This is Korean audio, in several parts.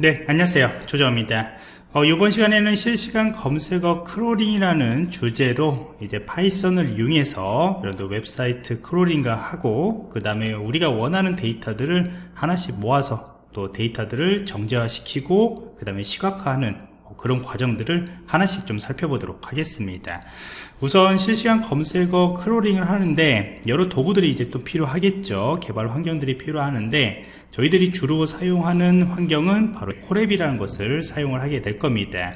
네 안녕하세요. 조정입니다. 어, 이번 시간에는 실시간 검색어 crawling이라는 주제로 이제 Python을 이용해서 이런 웹사이트 crawling과 하고 그 다음에 우리가 원하는 데이터들을 하나씩 모아서 또 데이터들을 정제화시키고 그 다음에 시각화하는 그런 과정들을 하나씩 좀 살펴보도록 하겠습니다. 우선 실시간 검색어 crawling을 하는데 여러 도구들이 이제 또 필요하겠죠. 개발 환경들이 필요하는데 저희들이 주로 사용하는 환경은 바로 Colab이라는 것을 사용을 하게 될 겁니다.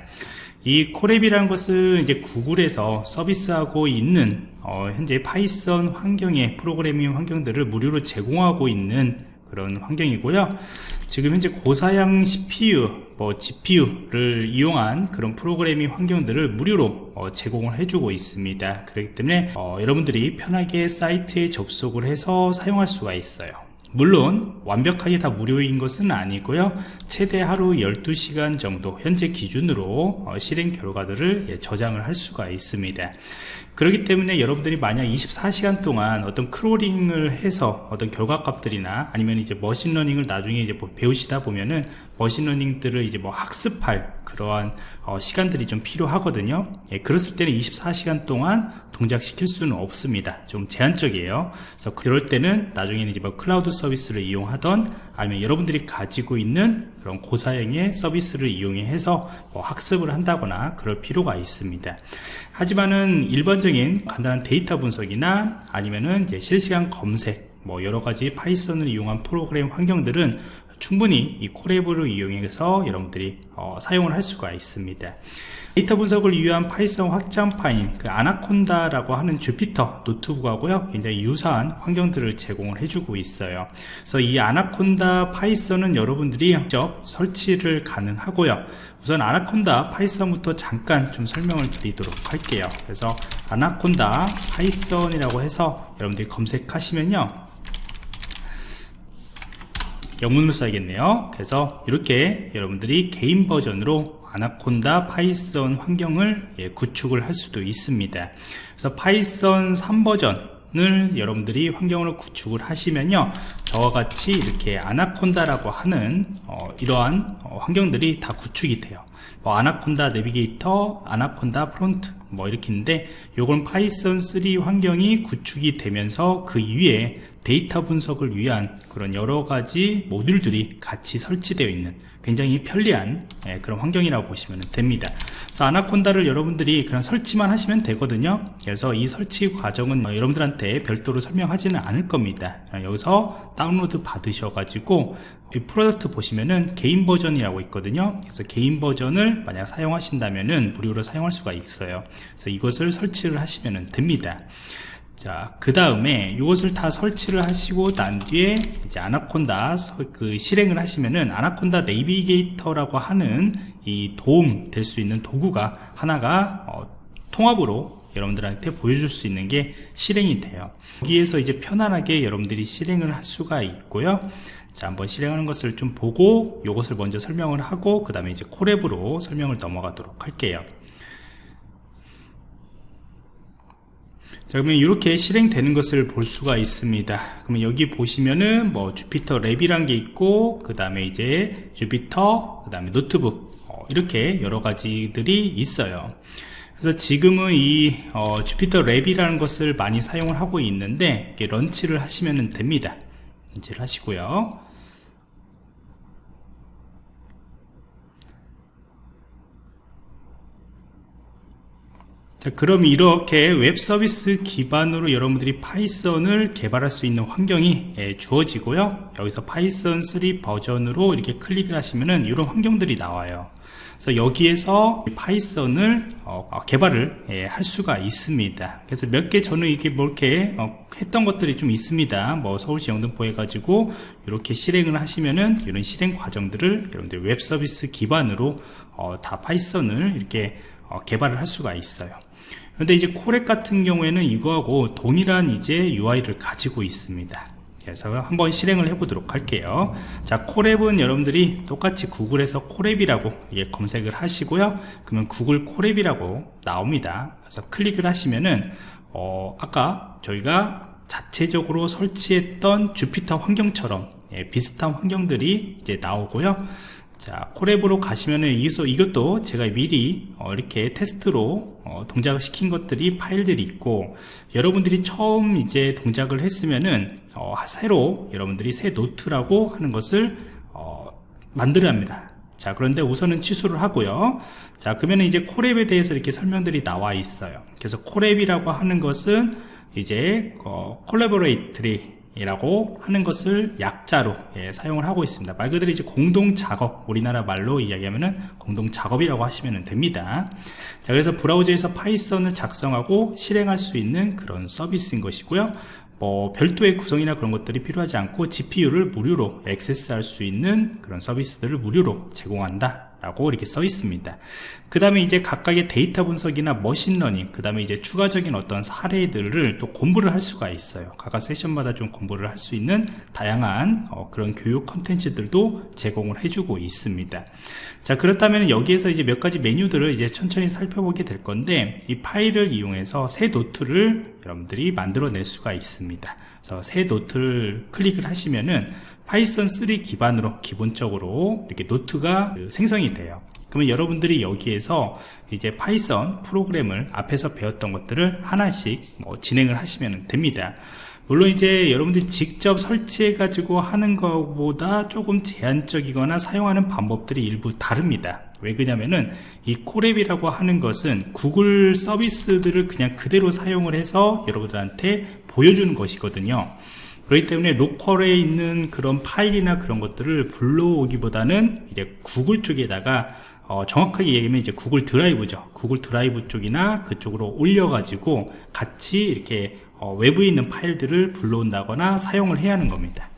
이 Colab이라는 것은 이제 구글에서 서비스하고 있는 어, 현재 Python 환경의 프로그래밍 환경들을 무료로 제공하고 있는 그런 환경이고요. 지금 현재 고사양 CPU, 뭐 GPU를 이용한 그런 프로그래밍 환경들을 무료로 어, 제공을 해주고 있습니다. 그렇기 때문에 어, 여러분들이 편하게 사이트에 접속을 해서 사용할 수가 있어요 물론 완벽하게 다 무료인 것은 아니고요. 최대 하루 12시간 정도 현재 기준으로 어, 실행 결과들을 예, 저장을 할 수가 있습니다. 그렇기 때문에 여러분들이 만약 24시간 동안 어떤 crawling을 해서 어떤 결과값들이나 아니면 이제 machine learning을 나중에 이제 뭐 배우시다 보면은 machine learning들을 이제 뭐 학습할 그러한 어, 시간들이 좀 필요하거든요. 예, 그랬을 때는 24시간 동안 동작시킬 수는 없습니다. 좀 제한적이에요. 그래서 그럴 때는 나중에는 이제 뭐 클라우드 서비스를 이용하던 아니면 여러분들이 가지고 있는 그런 고사양의 서비스를 이용해서 뭐 학습을 한다거나 그럴 필요가 있습니다. 하지만은 일반적인 간단한 데이터 분석이나 아니면은 실시간 검색 뭐 여러가지 Python을 이용한 프로그램 환경들은 충분히 이 Colab을 이용해서 여러분들이 어, 사용을 할 수가 있습니다. 데이터 분석을 위한 Python 확장판인 그 Anaconda라고 하는 Jupyter Notebook하고요 굉장히 유사한 환경들을 제공을 해주고 있어요. 그래서 이 Anaconda Python은 여러분들이 직접 설치를 가능하고요. 우선 Anaconda Python부터 잠깐 좀 설명을 드리도록 할게요. 그래서 Anaconda Python이라고 해서 여러분들이 검색하시면요 영문으로 써야겠네요. 그래서 이렇게 여러분들이 개인 버전으로 Anaconda Python 환경을 예, 구축을 할 수도 있습니다. 그래서 Python 3버전을 여러분들이 환경으로 구축을 하시면요. 저와 같이 이렇게 Anaconda라고 하는 어, 이러한 어, 환경들이 다 구축이 돼요. 뭐 Anaconda Navigator, Anaconda Prompt 뭐 이렇게 있는데 요건 Python 3 환경이 구축이 되면서 그 위에 데이터 분석을 위한 그런 여러가지 모듈들이 같이 설치되어 있는 굉장히 편리한 예, 그런 환경이라고 보시면 됩니다. 그래서 Anaconda를 여러분들이 그냥 설치만 하시면 되거든요. 그래서 이 설치 과정은 여러분들한테 별도로 설명하지는 않을 겁니다. 여기서 다운로드 받으셔 가지고 이 product 보시면은 개인 버전이라고 있거든요. 그래서 개인 버전을 만약 사용하신다면은 무료로 사용할 수가 있어요. 그래서 이것을 설치를 하시면 됩니다 자, 그 다음에 이것을 다 설치를 하시고 난 뒤에 이제 아나콘다 그 실행을 하시면은 Anaconda Navigator라고 하는 이 도움 될 수 있는 도구가 하나가 어, 통합으로 여러분들한테 보여줄 수 있는 게 실행이 돼요. 여기에서 이제 편안하게 여러분들이 실행을 할 수가 있고요. 자, 한번 실행하는 것을 좀 보고 이것을 먼저 설명을 하고 그 다음에 이제 Colab으로 설명을 넘어가도록 할게요. 자 그러면 이렇게 실행되는 것을 볼 수가 있습니다. 그러면 여기 보시면은 뭐 Jupyter Lab이란 게 있고 그 다음에 이제 Jupyter 그 다음에 노트북 어, 이렇게 여러 가지들이 있어요. 그래서 지금은 이 어, Jupyter Lab이라는 것을 많이 사용을 하고 있는데 launch를 하시면 됩니다. launch를 하시고요 자, 그럼 이렇게 웹 서비스 기반으로 여러분들이 Python을 개발할 수 있는 환경이 예, 주어지고요. 여기서 Python 3 버전으로 이렇게 클릭을 하시면은 이런 환경들이 나와요. 그래서 여기에서 Python을 어, 어, 개발을 예, 할 수가 있습니다. 그래서 몇 개 저는 이게 뭐 이렇게 어, 했던 것들이 좀 있습니다. 뭐 서울시 영등포 해가지고 이렇게 실행을 하시면은 이런 실행 과정들을 여러분들 웹 서비스 기반으로 어, 다 Python을 이렇게 어, 개발을 할 수가 있어요 그런데 이제 Colab 같은 경우에는 이거하고 동일한 이제 UI를 가지고 있습니다. 그래서 한번 실행을 해 보도록 할게요. 자 Colab은 여러분들이 똑같이 Google에서 Colab이라고 예, 검색을 하시고요. 그러면 Google Colab이라고 나옵니다. 그래서 클릭을 하시면은 어, 아까 저희가 자체적으로 설치했던 Jupyter 환경처럼 예, 비슷한 환경들이 이제 나오고요 자 Colab으로 가시면은 이것도, 이것도 제가 미리 어, 이렇게 테스트로 어, 동작을 시킨 것들이 파일들이 있고 여러분들이 처음 이제 동작을 했으면은 어, 새로 여러분들이 새 노트라고 하는 것을 어, 만들어야 합니다. 자 그런데 우선은 취소를 하고요. 자 그러면 이제 Colab에 대해서 이렇게 설명들이 나와 있어요. 그래서 Colab이라고 하는 것은 이제 어, Colaboratory 이라고 하는 것을 약자로 예, 사용을 하고 있습니다. 말 그대로 이제 공동 작업 우리나라 말로 이야기하면은 공동 작업이라고 하시면 됩니다. 자 그래서 브라우저에서 Python을 작성하고 실행할 수 있는 그런 서비스인 것이고요. 뭐 별도의 구성이나 그런 것들이 필요하지 않고 GPU를 무료로 액세스할 수 있는 그런 서비스들을 무료로 제공한다 라고 이렇게 써 있습니다. 그 다음에 이제 각각의 데이터 분석이나 machine learning 그 다음에 이제 추가적인 어떤 사례들을 또 공부를 할 수가 있어요. 각각 세션마다 좀 공부를 할 수 있는 다양한 어, 그런 교육 컨텐츠들도 제공을 해주고 있습니다. 자 그렇다면 여기에서 이제 몇 가지 메뉴들을 이제 천천히 살펴보게 될 건데 이 파일을 이용해서 새 노트를 여러분들이 만들어낼 수가 있습니다. 그래서 새 노트를 클릭을 하시면은 Python 3 기반으로 기본적으로 이렇게 노트가 생성이 돼요. 그러면 여러분들이 여기에서 이제 Python 프로그램을 앞에서 배웠던 것들을 하나씩 뭐 진행을 하시면 됩니다. 물론 이제 여러분들이 직접 설치해 가지고 하는 것보다 조금 제한적이거나 사용하는 방법들이 일부 다릅니다. 왜 그러냐면은 이 Colab이라고 하는 것은 구글 서비스들을 그냥 그대로 사용을 해서 여러분들한테 보여주는 것이거든요 그렇기 때문에 로컬에 있는 그런 파일이나 그런 것들을 불러오기보다는 이제 구글 쪽에다가 어, 정확하게 얘기하면 이제 구글 드라이브죠. 구글 드라이브 쪽이나 그쪽으로 올려 가지고 같이 이렇게 어, 외부에 있는 파일들을 불러온다거나 사용을 해야 하는 겁니다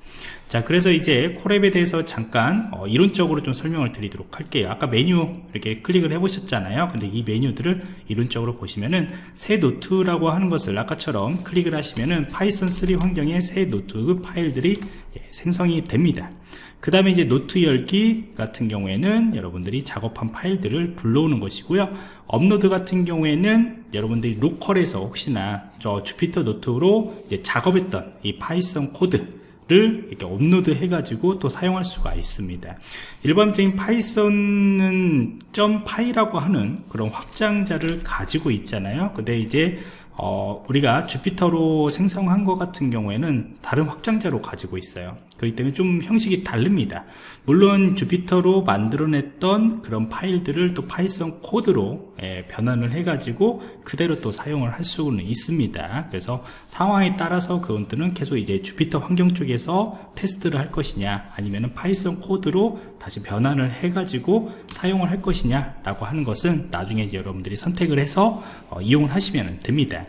자 그래서 이제 Colab에 대해서 잠깐 어, 이론적으로 좀 설명을 드리도록 할게요. 아까 메뉴 이렇게 클릭을 해 보셨잖아요. 근데 이 메뉴들을 이론적으로 보시면은 새 노트라고 하는 것을 아까처럼 클릭을 하시면은 Python 3 환경에 새 노트 파일들이 예, 생성이 됩니다. 그 다음에 이제 노트 열기 같은 경우에는 여러분들이 작업한 파일들을 불러오는 것이고요. 업로드 같은 경우에는 여러분들이 로컬에서 혹시나 저 Jupyter 노트로 이제 작업했던 이 Python 코드 를 이렇게 업로드 해가지고 또 사용할 수가 있습니다. 일반적인 Python은 .py라고 하는 그런 확장자를 가지고 있잖아요. 근데 이제 어, 우리가 Jupyter로 생성한 것 같은 경우에는 다른 확장자로 가지고 있어요 그렇기 때문에 좀 형식이 다릅니다. 물론 Jupyter로 만들어냈던 그런 파일들을 또 Python 코드로 예, 변환을 해 가지고 그대로 또 사용을 할 수는 있습니다. 그래서 상황에 따라서 그것들은 계속 이제 Jupyter 환경 쪽에서 테스트를 할 것이냐 아니면 Python 코드로 다시 변환을 해 가지고 사용을 할 것이냐 라고 하는 것은 나중에 여러분들이 선택을 해서 어, 이용을 하시면 됩니다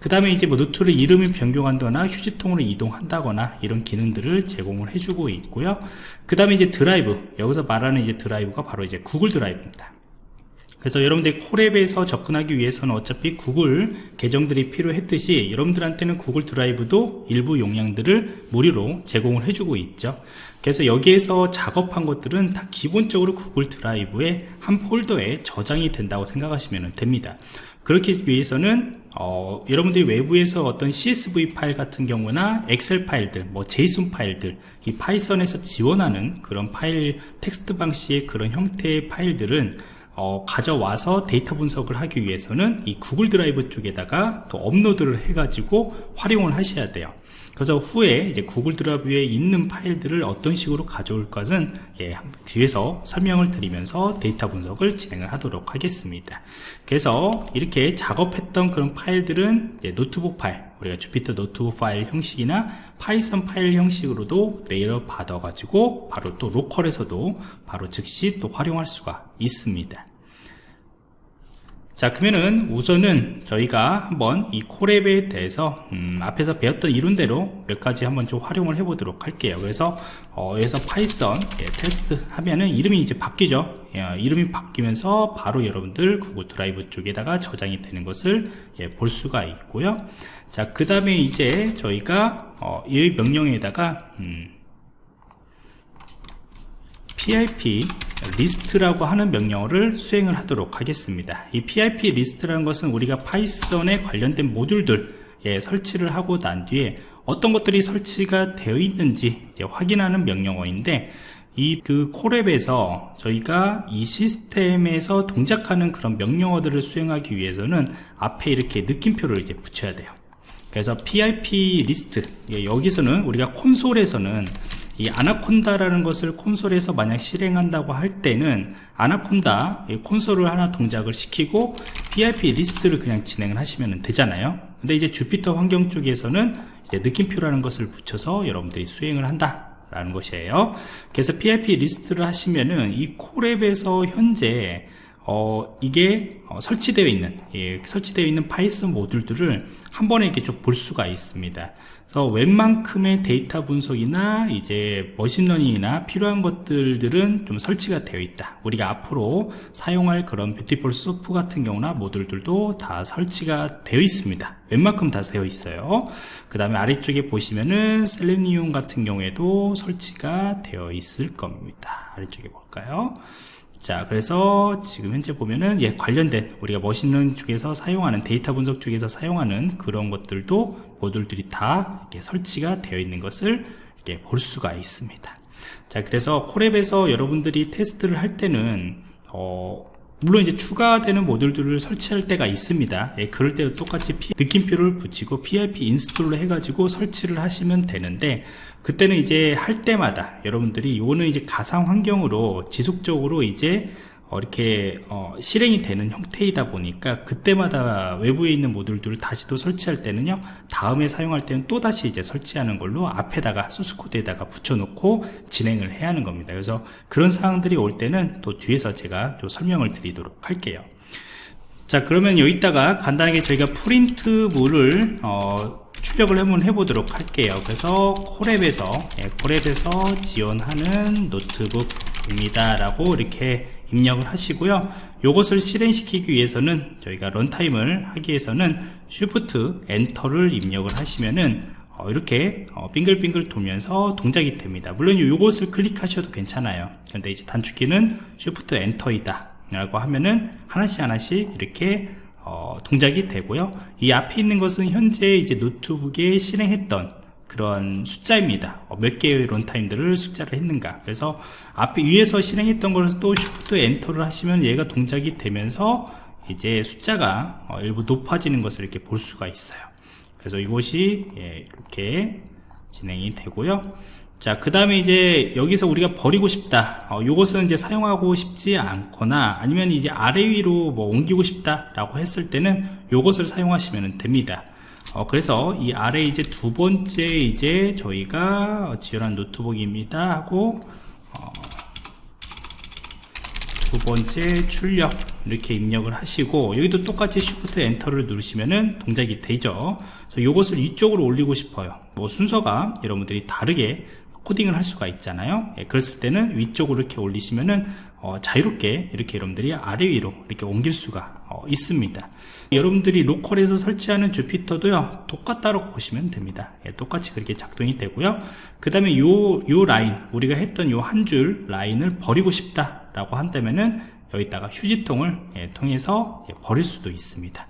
그 다음에 이제 뭐 노트를 이름을 변경한다거나 휴지통으로 이동한다거나 이런 기능들을 제공을 해주고 있고요. 그 다음에 이제 드라이브 여기서 말하는 이제 드라이브가 바로 이제 구글 드라이브입니다. 그래서 여러분들이 Colab에서 접근하기 위해서는 어차피 구글 계정들이 필요했듯이 여러분들한테는 구글 드라이브도 일부 용량들을 무료로 제공을 해주고 있죠 그래서 여기에서 작업한 것들은 다 기본적으로 구글 드라이브의 한 폴더에 저장이 된다고 생각하시면 됩니다 그렇기 위해서는 어, 여러분들이 외부에서 어떤 CSV 파일 같은 경우나 엑셀 파일들, 뭐 JSON 파일들, 이 Python에서 지원하는 그런 파일 텍스트 방식의 그런 형태의 파일들은 어, 가져와서 데이터 분석을 하기 위해서는 이 구글 드라이브 쪽에다가 또 업로드를 해가지고 활용을 하셔야 돼요. 그래서 후에 이제 구글 드라이브에 있는 파일들을 어떤 식으로 가져올 것은 예, 뒤에서 설명을 드리면서 데이터 분석을 진행을 하도록 하겠습니다. 그래서 이렇게 작업했던 그런 파일들은 노트북 파일, 우리가 Jupyter 노트북 파일 형식이나 Python 파일 형식으로도 내려 받아 가지고 바로 또 로컬에서도 바로 즉시 또 활용할 수가 있습니다. 자 그러면은 우선은 저희가 한번 이 Colab에 대해서 음, 앞에서 배웠던 이론대로 몇 가지 한번 좀 활용을 해 보도록 할게요. 그래서 어, 여기서 Python 예, 테스트 하면은 이름이 이제 바뀌죠. 예, 이름이 바뀌면서 바로 여러분들 구글 드라이브 쪽에다가 저장이 되는 것을 예, 볼 수가 있고요. 자 그 다음에 이제 저희가 어, 이 명령에다가 음, pip list라고 하는 명령어를 수행을 하도록 하겠습니다. 이 pip list라는 것은 우리가 Python에 관련된 모듈들 예, 설치를 하고 난 뒤에 어떤 것들이 설치가 되어 있는지 확인하는 명령어인데 이 그 Colab에서 저희가 이 시스템에서 동작하는 그런 명령어들을 수행하기 위해서는 앞에 이렇게 느낌표를 이제 붙여야 돼요. 그래서 pip list 예, 여기서는 우리가 콘솔에서는 이 Anaconda라는 것을 콘솔에서 만약 실행한다고 할 때는 아나콘다 콘솔을 하나 동작을 시키고 pip list를 그냥 진행을 하시면 되잖아요. 근데 이제 Jupyter 환경 쪽에서는 이제 느낌표라는 것을 붙여서 여러분들이 수행을 한다 라는 것이에요. 그래서 pip list를 하시면은 이 Colab에서 현재 어, 이게 어, 설치되어 있는 예, 설치되어 있는 Python 모듈들을 한 번에 이렇게 쭉 볼 수가 있습니다. 그래서 웬만큼의 데이터 분석이나 이제 머신러닝이나 필요한 것들은 좀 설치가 되어 있다. 우리가 앞으로 사용할 그런 Beautiful Soup 같은 경우나 모듈들도 다 설치가 되어 있습니다. 웬만큼 다 되어 있어요. 그 다음에 아래쪽에 보시면은 Selenium 같은 경우에도 설치가 되어 있을 겁니다. 아래쪽에 볼까요 자 그래서 지금 현재 보면은 예 관련된 우리가 머신러닝 쪽에서 사용하는 데이터 분석 쪽에서 사용하는 그런 것들도 모듈들이 다 이렇게 설치가 되어 있는 것을 이렇게 볼 수가 있습니다. 자 그래서 Colab에서 여러분들이 테스트를 할 때는 어 물론 이제 추가되는 모듈들을 설치할 때가 있습니다. 예, 그럴 때도 똑같이 P, 느낌표를 붙이고 PIP 인스톨을 해가지고 설치를 하시면 되는데 그때는 이제 할 때마다 여러분들이 이거는 이제 가상 환경으로 지속적으로 이제 어, 이렇게 어, 실행이 되는 형태이다 보니까 그때마다 외부에 있는 모듈들을 다시 또 설치할 때는요 다음에 사용할 때는 또 다시 이제 설치하는 걸로 앞에다가 소스코드에다가 붙여놓고 진행을 해야 하는 겁니다. 그래서 그런 사항들이 올 때는 또 뒤에서 제가 좀 설명을 드리도록 할게요. 자 그러면 여기다가 간단하게 저희가 프린트물을 어, 출력을 한번 해보도록 할게요. 그래서 콜앱에서 예, Colab에서 지원하는 노트북입니다 라고 이렇게 입력을 하시고요. 이것을 실행시키기 위해서는 저희가 런타임을 하기 위해서는 Shift Enter를 입력을 하시면은 어, 이렇게 어, 빙글빙글 돌면서 동작이 됩니다. 물론 이것을 클릭하셔도 괜찮아요. 근데 이제 단축키는 Shift Enter이다 라고 하면은 하나씩 하나씩 이렇게 어, 동작이 되고요. 이 앞에 있는 것은 현재 이제 노트북에 실행했던 그런 숫자입니다 어, 몇 개의 런타임들을 숫자를 했는가 그래서 앞에 위에서 실행했던 것을 또 쉬프트 엔터를 하시면 얘가 동작이 되면서 이제 숫자가 어, 일부 높아지는 것을 이렇게 볼 수가 있어요 그래서 이것이 예, 이렇게 진행이 되고요 자, 그 다음에 이제 여기서 우리가 버리고 싶다. 어, 요것은 이제 사용하고 싶지 않거나 아니면 이제 아래 위로 뭐 옮기고 싶다라고 했을 때는 요것을 사용하시면 됩니다. 어, 그래서 이 아래 이제 두 번째 이제 저희가 지원한 노트북입니다 하고 어, 두 번째 출력 이렇게 입력을 하시고 여기도 똑같이 Shift 엔터를 누르시면은 동작이 되죠. 그래서 이것을 이쪽으로 올리고 싶어요. 뭐 순서가 여러분들이 다르게 코딩을 할 수가 있잖아요. 예, 그랬을 때는 위쪽으로 이렇게 올리시면은 어, 자유롭게 이렇게 여러분들이 아래 위로 이렇게 옮길 수가 어, 있습니다. 여러분들이 로컬에서 설치하는 Jupyter도요 똑같다고 보시면 됩니다. 예, 똑같이 그렇게 작동이 되고요. 그 다음에 요, 요 라인 우리가 했던 요 한 줄 라인을 버리고 싶다 라고 한다면은 여기다가 휴지통을 예, 통해서 예, 버릴 수도 있습니다.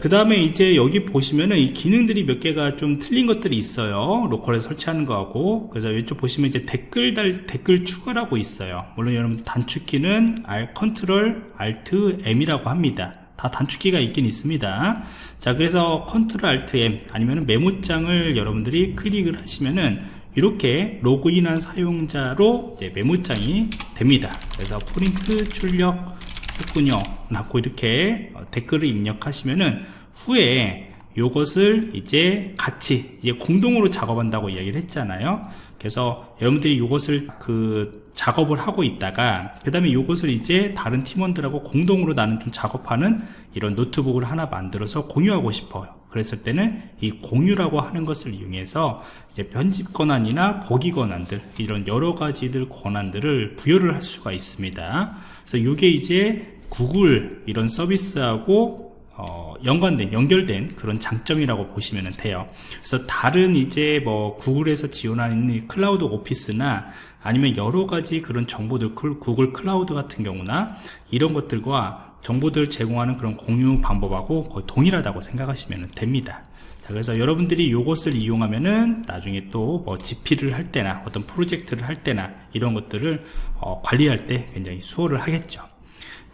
그 다음에 이제 여기 보시면은 이 기능들이 몇 개가 좀 틀린 것들이 있어요. 로컬에 설치하는 거하고. 그래서 이쪽 보시면 이제 댓글 달 댓글 추가라고 있어요. 물론 여러분 단축키는 R Control Alt M이라고 합니다. 다 단축키가 있긴 있습니다. 자 그래서 Control Alt M 아니면 메모장을 여러분들이 클릭을 하시면은 이렇게 로그인한 사용자로 메모장이 됩니다. 그래서 프린트 출력 했군요. 라고 이렇게 어, 댓글을 입력하시면은 후에 요것을 이제 같이 이제 공동으로 작업한다고 이야기를 했잖아요. 그래서 여러분들이 이것을 그 작업을 하고 있다가 그 다음에 이것을 이제 다른 팀원들하고 공동으로 나는 좀 작업하는 이런 노트북을 하나 만들어서 공유하고 싶어요 그랬을 때는 이 공유라고 하는 것을 이용해서 이제 편집 권한이나 보기 권한들 이런 여러 가지들 권한들을 부여를 할 수가 있습니다. 그래서 이게 이제 구글 이런 서비스하고 어, 연관된 연결된 그런 장점이라고 보시면 돼요. 그래서 다른 이제 뭐 구글에서 지원하는 클라우드 오피스나 아니면 여러 가지 그런 정보들 구글 클라우드 같은 경우나 이런 것들과 정보들을 제공하는 그런 공유 방법하고 거의 동일하다고 생각하시면 됩니다. 자 그래서 여러분들이 이것을 이용하면은 나중에 또뭐 GP를 할 때나 어떤 프로젝트를 할 때나 이런 것들을 어, 관리할 때 굉장히 수월을 하겠죠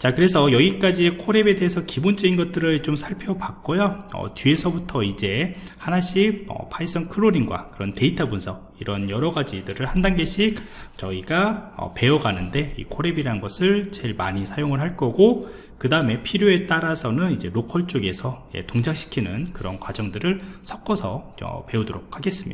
자 그래서 여기까지 Colab에 대해서 기본적인 것들을 좀 살펴봤고요. 어, 뒤에서부터 이제 하나씩 어, 파이썬 크롤링과 그런 데이터 분석 이런 여러 가지들을 한 단계씩 저희가 어, 배워가는데 이 콜앱이라는 것을 제일 많이 사용을 할 거고 그 다음에 필요에 따라서는 이제 로컬 쪽에서 예, 동작시키는 그런 과정들을 섞어서 어, 배우도록 하겠습니다